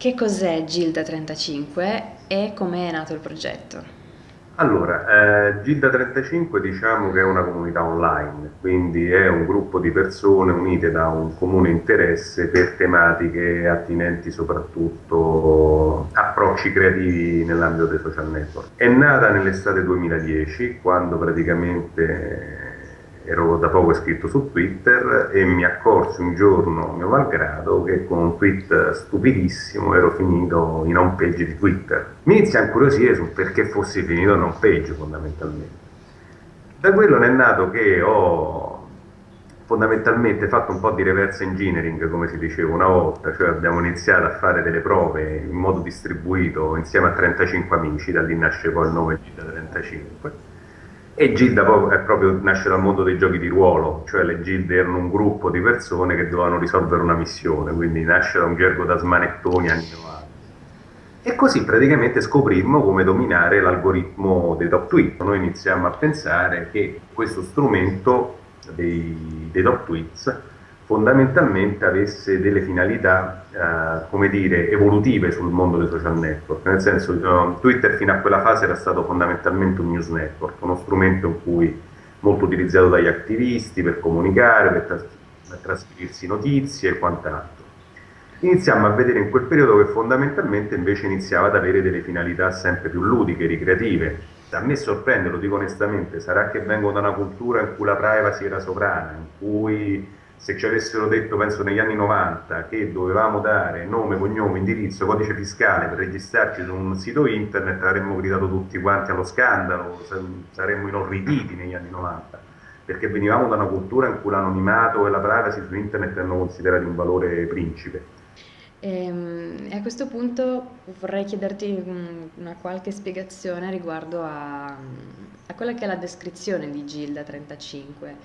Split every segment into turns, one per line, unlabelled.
che cos'è Gilda 35 e come è nato il progetto?
Allora, eh, Gilda 35 diciamo che è una comunità online, quindi è un gruppo di persone unite da un comune interesse per tematiche attinenti soprattutto approcci creativi nell'ambito dei social network. È nata nell'estate 2010, quando praticamente ero da poco iscritto su Twitter e mi accorsi un giorno, mio malgrado, che con un tweet stupidissimo ero finito in home page di Twitter. Mi inizia a incuriosire sul perché fossi finito in home page fondamentalmente. Da quello ne è nato che ho fondamentalmente fatto un po' di reverse engineering, come si diceva una volta, cioè abbiamo iniziato a fare delle prove in modo distribuito insieme a 35 amici, da lì nasce poi il nome Gita 35 e Gilda proprio nasce dal mondo dei giochi di ruolo, cioè le gilde erano un gruppo di persone che dovevano risolvere una missione, quindi nasce da un gergo da smanettoni anni 90. E così praticamente scoprimmo come dominare l'algoritmo dei top tweet. Noi iniziamo a pensare che questo strumento dei, dei top tweets fondamentalmente avesse delle finalità, eh, come dire, evolutive sul mondo dei social network, nel senso uh, Twitter fino a quella fase era stato fondamentalmente un news network, uno strumento in cui molto utilizzato dagli attivisti per comunicare, per, tras per trasferirsi notizie e quant'altro. Iniziamo a vedere in quel periodo che fondamentalmente invece iniziava ad avere delle finalità sempre più ludiche, ricreative. A me sorprende, lo dico onestamente, sarà che vengo da una cultura in cui la privacy era sovrana, in cui se ci avessero detto, penso negli anni 90, che dovevamo dare nome, cognome, indirizzo, codice fiscale per registrarci su un sito internet, avremmo gridato tutti quanti allo scandalo, saremmo inorriditi negli anni 90, perché venivamo da una cultura in cui l'anonimato e la privacy su internet erano considerati un valore principe.
E, ehm, a questo punto vorrei chiederti una qualche spiegazione riguardo a, a quella che è la descrizione di Gilda 35,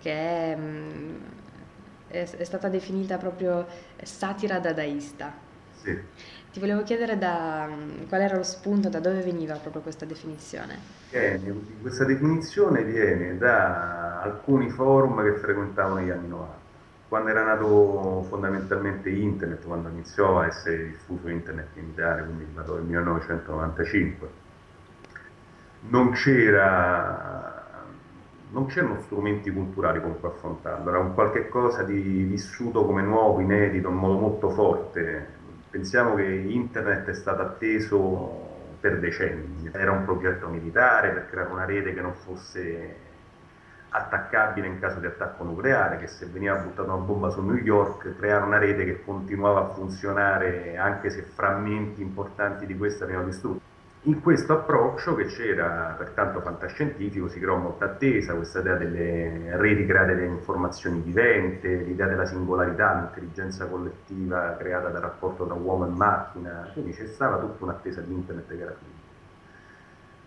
che è è, è stata definita proprio satira dadaista.
Sì.
Ti volevo chiedere da, qual era lo spunto, da dove veniva proprio questa definizione?
Viene, questa definizione viene da alcuni forum che frequentavo negli anni 90, quando era nato fondamentalmente internet, quando iniziò a essere diffuso internet in Italia, quindi del 1995. Non c'era non c'erano strumenti culturali con cui affrontarlo, era un qualche cosa di vissuto come nuovo, inedito, in modo molto forte. Pensiamo che internet è stato atteso per decenni, era un progetto militare per creare una rete che non fosse attaccabile in caso di attacco nucleare, che se veniva buttata una bomba su New York, creare una rete che continuava a funzionare anche se frammenti importanti di questa venivano distrutti. In questo approccio che c'era pertanto fantascientifico si creò molta attesa, questa idea delle reti create da informazioni vivente, l'idea della singolarità, l'intelligenza collettiva creata dal rapporto tra uomo e macchina, quindi c'è stata tutta un'attesa di internet che era finita.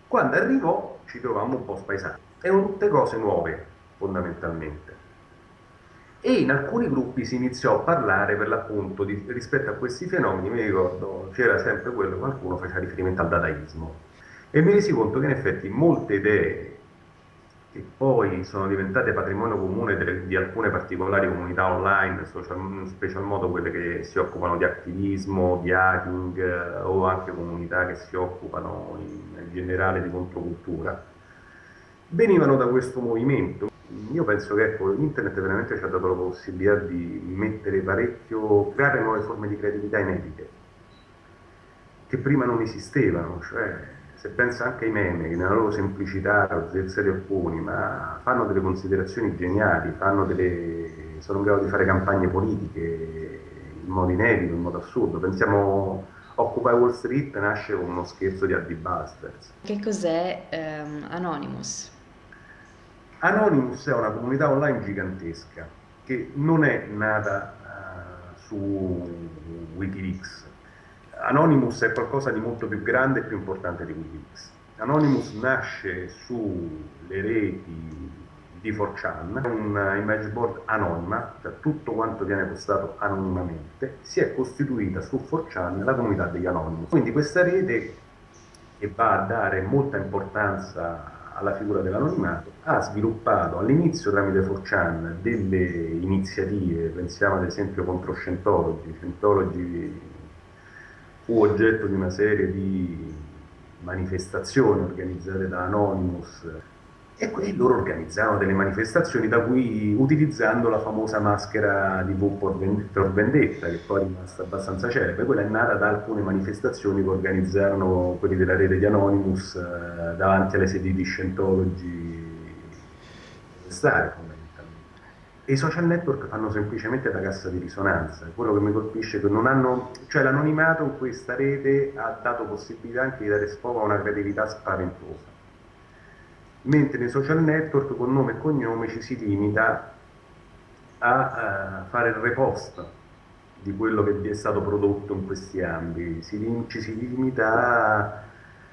Quando arrivò ci trovammo un po' spaesati, erano tutte cose nuove fondamentalmente e in alcuni gruppi si iniziò a parlare per l'appunto rispetto a questi fenomeni, mi ricordo c'era sempre quello, qualcuno faceva riferimento al dadaismo. E mi resi conto che in effetti molte idee che poi sono diventate patrimonio comune delle, di alcune particolari comunità online, social, in special modo quelle che si occupano di attivismo, di hacking eh, o anche comunità che si occupano in, in generale di controcultura, venivano da questo movimento io penso che ecco, internet veramente ci ha dato la possibilità di mettere parecchio, creare nuove forme di creatività inedite, che prima non esistevano, cioè se pensa anche ai meme, che nella loro semplicità, essere alcuni, ma fanno delle considerazioni geniali, delle, sono in grado di fare campagne politiche in modo inedito, in modo assurdo. Pensiamo Occupy Wall Street nasce come uno scherzo di Addy Busters.
Che cos'è ehm, Anonymous?
Anonymous è una comunità online gigantesca che non è nata uh, su Wikileaks. Anonymous è qualcosa di molto più grande e più importante di Wikileaks. Anonymous nasce sulle reti di 4chan, un image board anonima, cioè tutto quanto viene postato anonimamente, si è costituita su 4chan la comunità degli Anonymous. Quindi questa rete che va a dare molta importanza alla figura dell'anonimato, ha sviluppato all'inizio tramite 4chan delle iniziative, pensiamo ad esempio contro Scientology, Scientology fu oggetto di una serie di manifestazioni organizzate da Anonymous e que- loro organizzarono delle manifestazioni da cui, utilizzando la famosa maschera di V per Vendetta, che poi è rimasta abbastanza celebre, quella è nata da alcune manifestazioni che organizzarono quelli della rete di Anonymous eh, davanti alle sedi di Scientology stare fondamentalmente. E i social network fanno semplicemente da cassa di risonanza. Quello che mi colpisce è che non hanno, cioè l'anonimato in questa rete ha dato possibilità anche di dare sfogo a una creatività spaventosa mentre nei social network con nome e cognome ci si limita a, a fare il repost di quello che è stato prodotto in questi ambiti, si, ci si limita a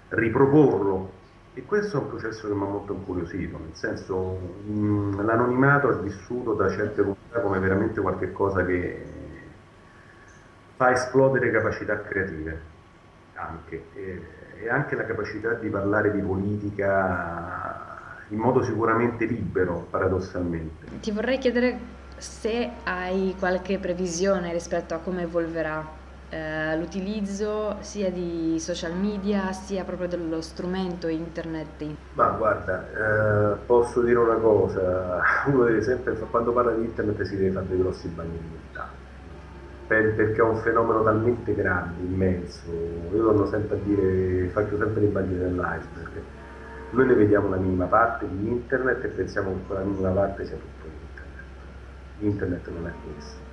riproporlo e questo è un processo che mi ha molto incuriosito, nel senso l'anonimato è vissuto da certe comunità come veramente qualcosa che fa esplodere capacità creative anche. E, e anche la capacità di parlare di politica in modo sicuramente libero, paradossalmente.
Ti vorrei chiedere se hai qualche previsione rispetto a come evolverà eh, l'utilizzo sia di social media sia proprio dello strumento internet.
Ma guarda, eh, posso dire una cosa, uno deve sempre, quando parla di internet si deve fare dei grossi bagni di realtà perché è un fenomeno talmente grande, immenso. Io torno sempre a dire, faccio sempre i bagni dell'iceberg. Noi ne vediamo la minima parte di internet e pensiamo che quella minima parte sia tutto internet. Internet non è questo.